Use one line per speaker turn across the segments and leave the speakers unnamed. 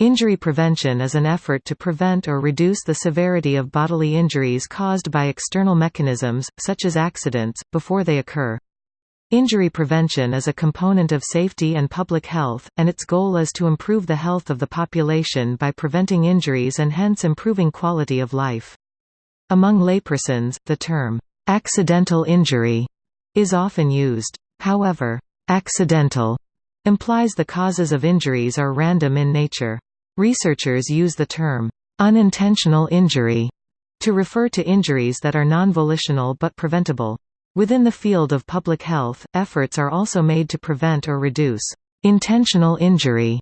Injury prevention is an effort to prevent or reduce the severity of bodily injuries caused by external mechanisms, such as accidents, before they occur. Injury prevention is a component of safety and public health, and its goal is to improve the health of the population by preventing injuries and hence improving quality of life. Among laypersons, the term, "'accidental injury' is often used. However, "'accidental' implies the causes of injuries are random in nature. Researchers use the term, unintentional injury, to refer to injuries that are non-volitional but preventable. Within the field of public health, efforts are also made to prevent or reduce intentional injury.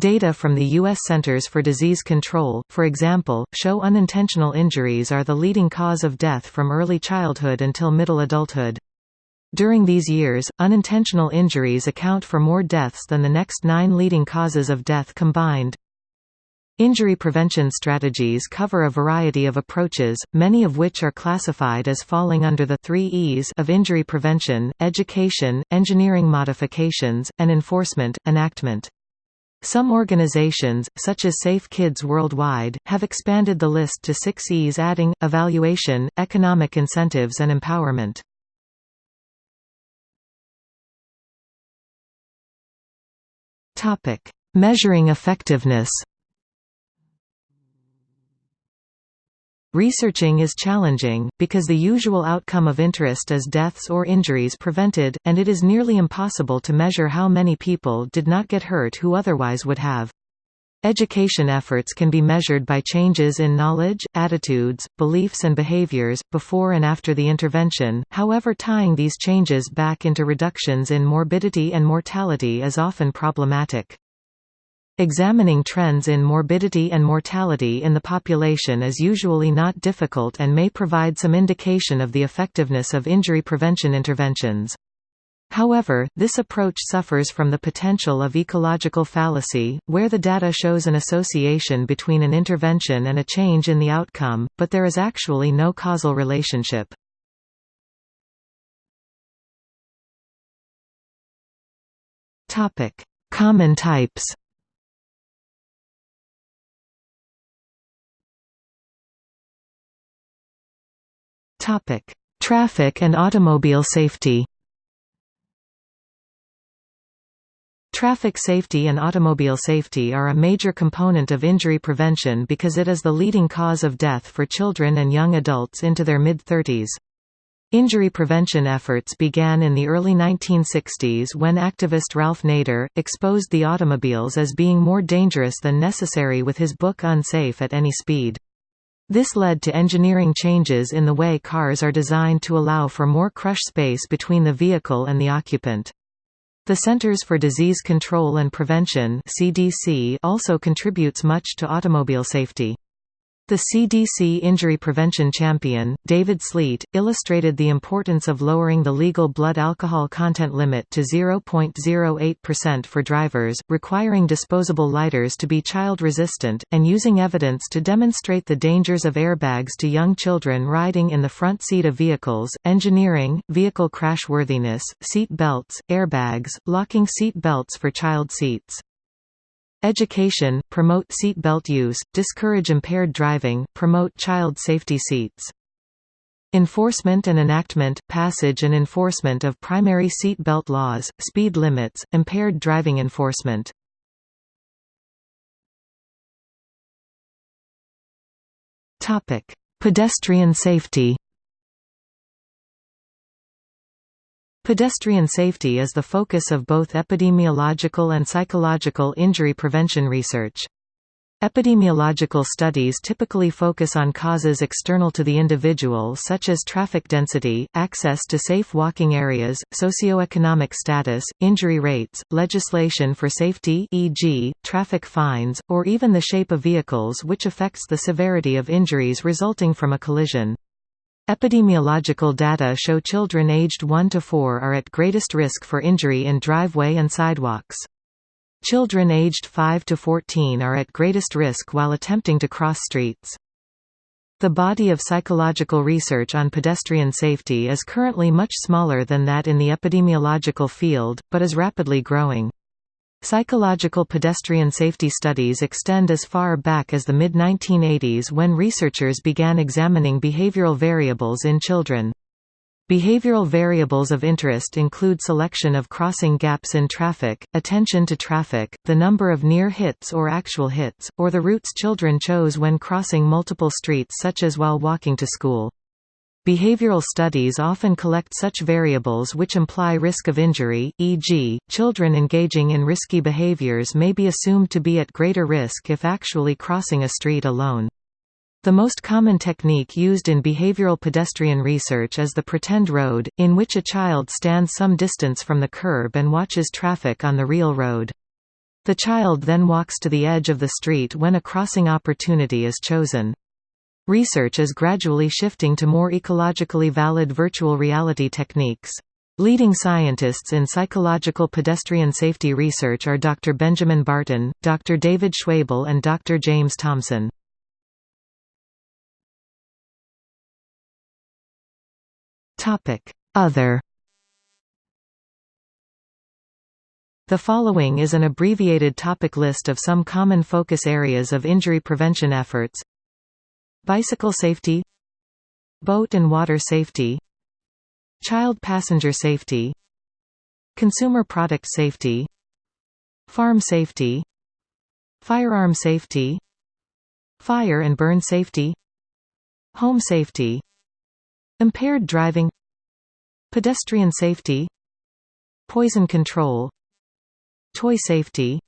Data from the U.S. Centers for Disease Control, for example, show unintentional injuries are the leading cause of death from early childhood until middle adulthood. During these years, unintentional injuries account for more deaths than the next nine leading causes of death combined. Injury prevention strategies cover a variety of approaches, many of which are classified as falling under the three E's of injury prevention, education, engineering modifications, and enforcement, enactment. Some organizations, such as Safe Kids Worldwide, have expanded the list to six E's adding, evaluation, economic incentives and empowerment. Measuring effectiveness Researching is challenging, because the usual outcome of interest is deaths or injuries prevented, and it is nearly impossible to measure how many people did not get hurt who otherwise would have. Education efforts can be measured by changes in knowledge, attitudes, beliefs and behaviors, before and after the intervention, however tying these changes back into reductions in morbidity and mortality is often problematic. Examining trends in morbidity and mortality in the population is usually not difficult and may provide some indication of the effectiveness of injury prevention interventions. However, this approach suffers from the potential of ecological fallacy, where the data shows an association between an intervention and a change in the outcome, but there is actually no causal relationship. Common types Topic: Traffic and automobile safety. Traffic safety and automobile safety are a major component of injury prevention because it is the leading cause of death for children and young adults into their mid-30s. Injury prevention efforts began in the early 1960s when activist Ralph Nader, exposed the automobiles as being more dangerous than necessary with his book Unsafe at Any Speed. This led to engineering changes in the way cars are designed to allow for more crush space between the vehicle and the occupant. The Centers for Disease Control and Prevention also contributes much to automobile safety. The CDC injury prevention champion, David Sleet, illustrated the importance of lowering the legal blood alcohol content limit to 0.08% for drivers, requiring disposable lighters to be child-resistant, and using evidence to demonstrate the dangers of airbags to young children riding in the front seat of vehicles, engineering, vehicle crashworthiness, seat belts, airbags, locking seat belts for child seats. Education, promote seat belt use, discourage impaired driving, promote child safety seats. Enforcement and enactment, passage and enforcement of primary seat belt laws, speed limits, impaired driving enforcement. Pedestrian safety Pedestrian safety is the focus of both epidemiological and psychological injury prevention research. Epidemiological studies typically focus on causes external to the individual such as traffic density, access to safe walking areas, socioeconomic status, injury rates, legislation for safety e.g., traffic fines, or even the shape of vehicles which affects the severity of injuries resulting from a collision. Epidemiological data show children aged 1 to 4 are at greatest risk for injury in driveway and sidewalks. Children aged 5 to 14 are at greatest risk while attempting to cross streets. The body of psychological research on pedestrian safety is currently much smaller than that in the epidemiological field, but is rapidly growing. Psychological pedestrian safety studies extend as far back as the mid-1980s when researchers began examining behavioral variables in children. Behavioral variables of interest include selection of crossing gaps in traffic, attention to traffic, the number of near hits or actual hits, or the routes children chose when crossing multiple streets such as while walking to school. Behavioral studies often collect such variables which imply risk of injury, e.g., children engaging in risky behaviors may be assumed to be at greater risk if actually crossing a street alone. The most common technique used in behavioral pedestrian research is the pretend road, in which a child stands some distance from the curb and watches traffic on the real road. The child then walks to the edge of the street when a crossing opportunity is chosen. Research is gradually shifting to more ecologically valid virtual reality techniques. Leading scientists in psychological pedestrian safety research are Dr. Benjamin Barton, Dr. David Schwebel and Dr. James Thompson. Other The following is an abbreviated topic list of some common focus areas of injury prevention efforts Bicycle safety Boat and water safety Child passenger safety Consumer product safety Farm safety Firearm safety Fire and burn safety Home safety Impaired driving Pedestrian safety Poison control Toy safety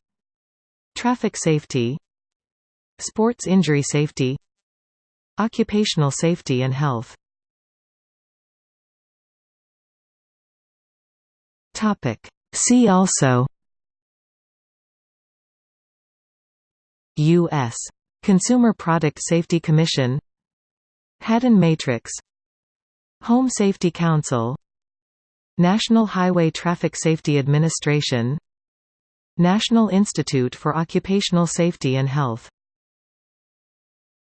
Traffic safety Sports injury safety Occupational safety and health See also U.S. Consumer Product Safety Commission Haddon Matrix Home Safety Council National Highway Traffic Safety Administration National Institute for Occupational Safety and Health